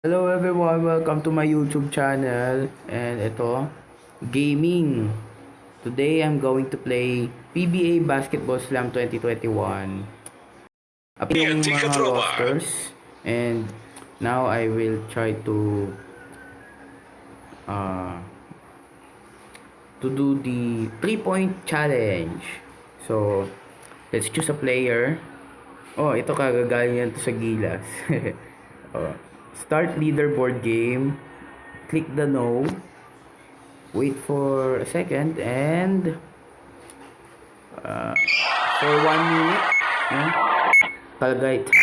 Hello everyone, welcome to my YouTube channel and ito, gaming. Today I'm going to play PBA Basketball Slam 2021. Up yung mga rosters and now I will try to uh, to do the 3 point challenge. So, let's choose a player. Oh, ito kagagaling yan to sa Gilas. oh. Start leaderboard game. Click the no. Wait for a second and uh, for one minute. Palagay time.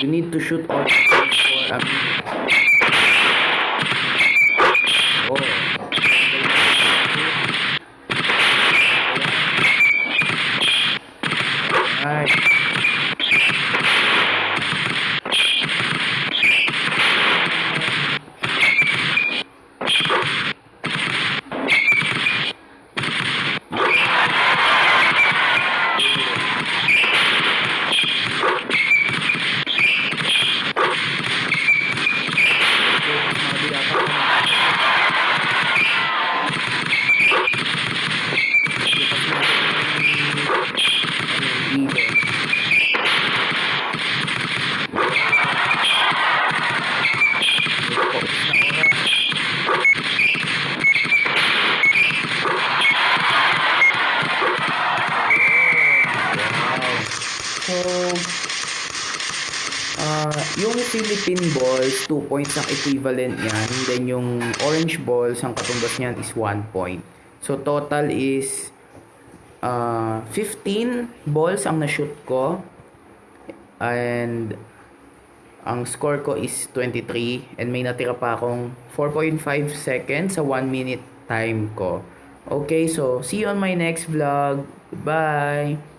You need to shoot all for a minute. Oh. So, ah yung Philippine balls, 2 points ang equivalent niyan. Then yung orange balls, ang katumbas niyan is 1 point. So, total is ah 15 balls ang na-shoot ko. And ang score ko is 23 and may natira pa akong 4.5 seconds sa 1 minute time ko. Okay, so see you on my next vlog. Goodbye!